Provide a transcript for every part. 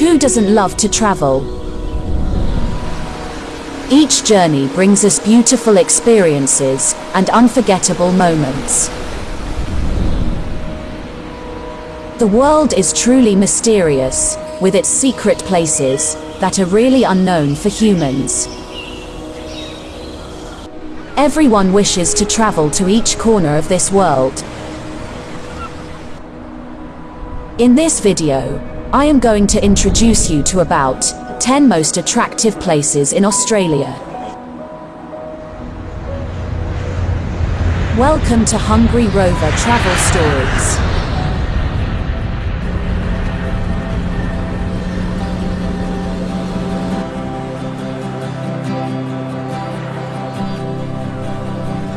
Who doesn't love to travel? Each journey brings us beautiful experiences and unforgettable moments. The world is truly mysterious, with its secret places that are really unknown for humans. Everyone wishes to travel to each corner of this world. In this video, I am going to introduce you to about 10 most attractive places in Australia. Welcome to Hungry Rover Travel Stories.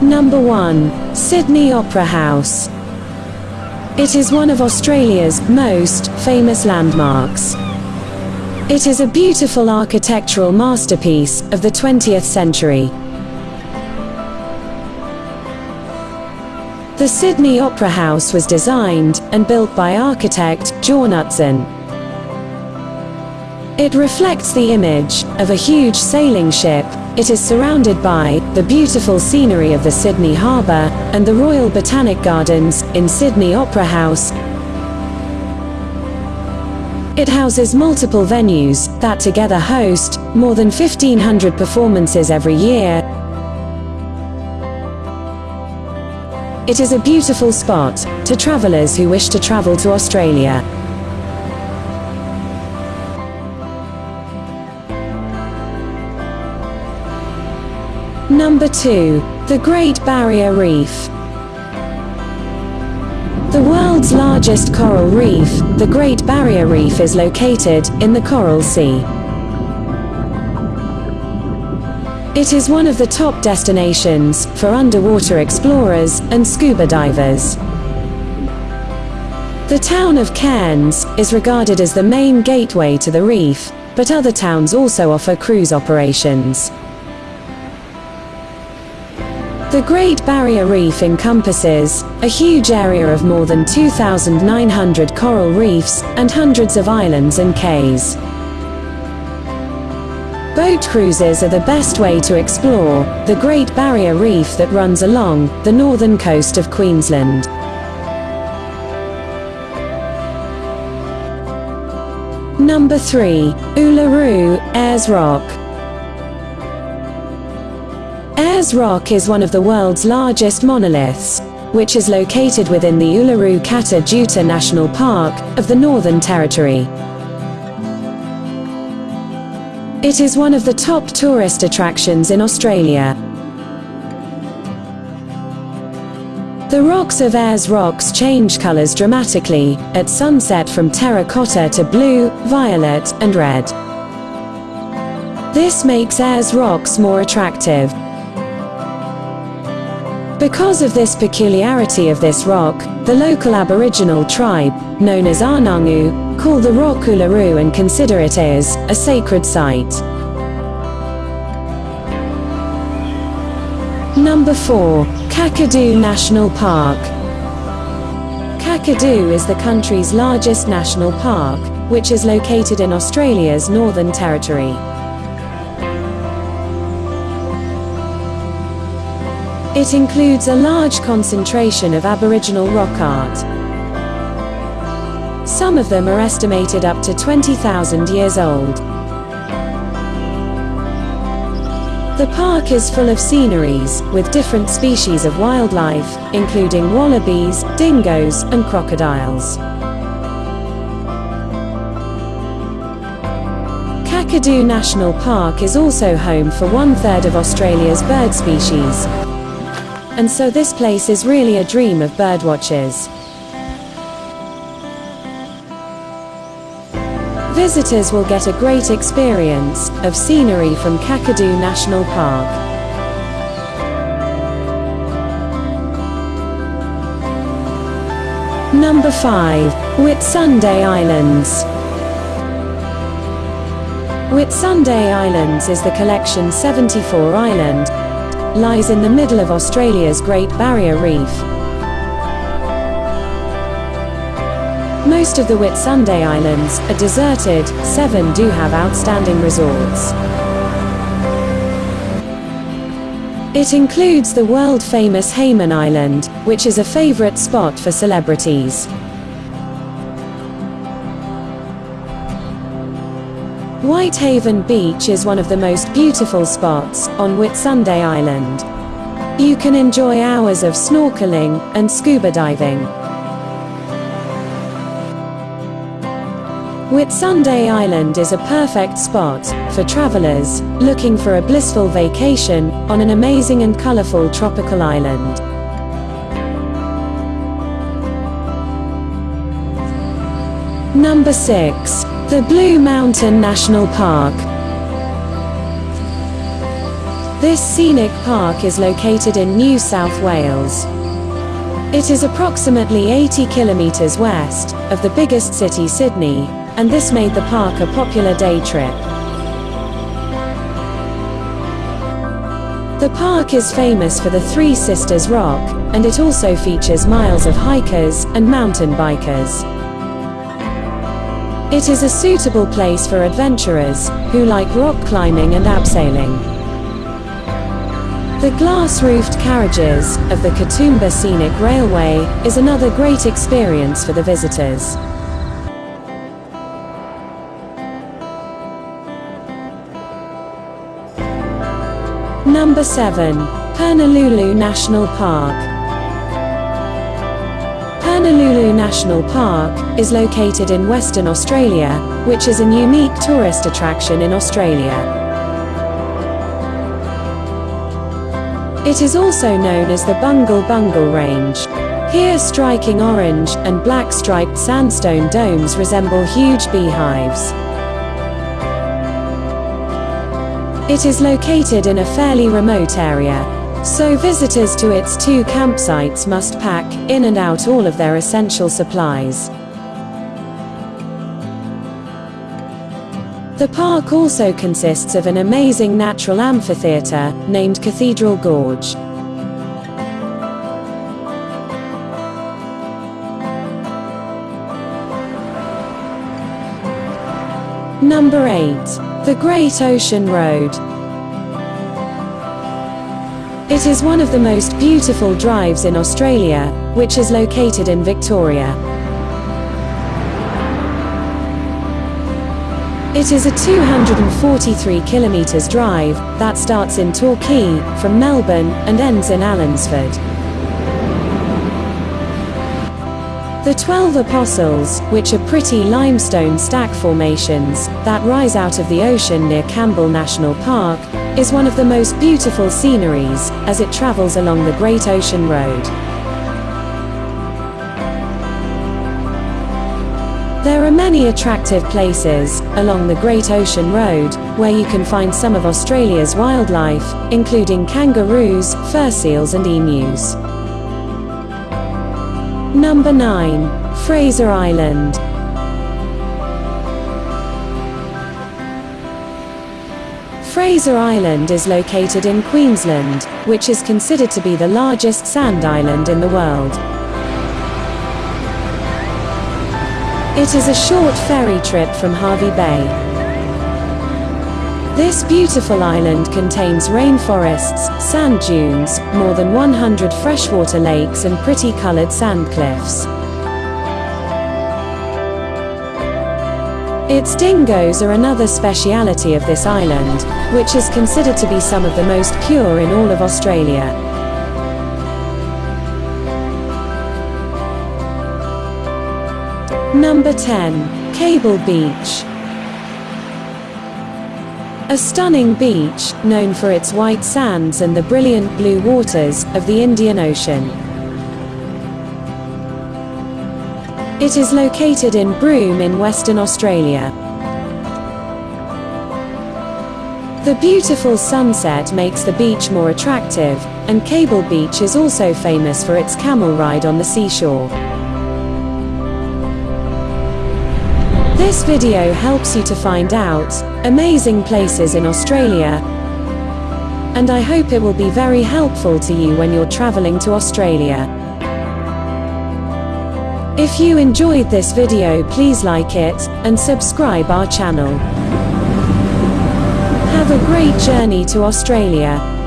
Number 1. Sydney Opera House. It is one of Australia's most famous landmarks. It is a beautiful architectural masterpiece of the 20th century. The Sydney Opera House was designed and built by architect John Utzon. It reflects the image of a huge sailing ship. It is surrounded by the beautiful scenery of the Sydney Harbour and the Royal Botanic Gardens in Sydney Opera House. It houses multiple venues that together host more than 1500 performances every year. It is a beautiful spot to travellers who wish to travel to Australia. Number 2. The Great Barrier Reef. The world's largest coral reef, the Great Barrier Reef is located in the Coral Sea. It is one of the top destinations for underwater explorers and scuba divers. The town of Cairns is regarded as the main gateway to the reef, but other towns also offer cruise operations. The Great Barrier Reef encompasses a huge area of more than 2,900 coral reefs and hundreds of islands and cays. Boat cruises are the best way to explore the Great Barrier Reef that runs along the northern coast of Queensland. Number 3. Uluru, Ayers Rock. Ayers Rock is one of the world's largest monoliths, which is located within the Uluru Kata Tjuta National Park of the Northern Territory. It is one of the top tourist attractions in Australia. The rocks of Ayers Rocks change colours dramatically at sunset from terracotta to blue, violet, and red. This makes Ayers Rocks more attractive. Because of this peculiarity of this rock, the local Aboriginal tribe, known as Anangu, call the rock Uluru and consider it as a sacred site. Number 4. Kakadu National Park. Kakadu is the country's largest national park, which is located in Australia's Northern Territory. It includes a large concentration of Aboriginal rock art. Some of them are estimated up to 20,000 years old. The park is full of sceneries, with different species of wildlife, including wallabies, dingoes, and crocodiles. Kakadu National Park is also home for one-third of Australia's bird species, and so this place is really a dream of birdwatchers. Visitors will get a great experience of scenery from Kakadu National Park. Number 5. Whitsunday Islands. Whitsunday Islands is the collection 74 island, lies in the middle of Australia's Great Barrier Reef. Most of the Whitsunday Islands are deserted, seven do have outstanding resorts. It includes the world-famous Hayman Island, which is a favorite spot for celebrities. Whitehaven Beach is one of the most beautiful spots on Whitsunday Island. You can enjoy hours of snorkeling and scuba diving. Whitsunday Island is a perfect spot for travelers looking for a blissful vacation on an amazing and colorful tropical island. Number 6. The Blue Mountain National Park. This scenic park is located in New South Wales. It is approximately 80 kilometers west of the biggest city Sydney, and this made the park a popular day trip. The park is famous for the Three Sisters Rock, and it also features miles of hikers and mountain bikers. It is a suitable place for adventurers who like rock climbing and abseiling. The glass-roofed carriages of the Katoomba Scenic Railway is another great experience for the visitors. Number 7. Purnululu National Park. Purnululu National Park is located in Western Australia, which is a unique tourist attraction in Australia. It is also known as the Bungle Bungle Range. Here striking orange and black striped sandstone domes resemble huge beehives. It is located in a fairly remote area, so visitors to its two campsites must pack in and out all of their essential supplies. The park also consists of an amazing natural amphitheatre named Cathedral Gorge. Number 8. The Great Ocean Road. It is one of the most beautiful drives in Australia, which is located in Victoria. It is a 243 kilometers drive that starts in Torquay from Melbourne and ends in Allansford. The Twelve Apostles, which are pretty limestone stack formations that rise out of the ocean near Campbell National Park, is one of the most beautiful sceneries as it travels along the Great Ocean Road. There are many attractive places along the Great Ocean Road where you can find some of Australia's wildlife, including kangaroos, fur seals and emus. Number 9. Fraser Island. Fraser Island is located in Queensland, which is considered to be the largest sand island in the world. It is a short ferry trip from Hervey Bay. This beautiful island contains rainforests, sand dunes, more than 100 freshwater lakes and pretty colored sand cliffs. Its dingoes are another speciality of this island, which is considered to be some of the most pure in all of Australia. Number 10. Cable Beach. A stunning beach, known for its white sands and the brilliant blue waters of the Indian Ocean. It is located in Broome in Western Australia. The beautiful sunset makes the beach more attractive, and Cable Beach is also famous for its camel ride on the seashore. This video helps you to find out amazing places in Australia, and I hope it will be very helpful to you when you're traveling to Australia. If you enjoyed this video please like it, and subscribe our channel. Have a great journey to Australia.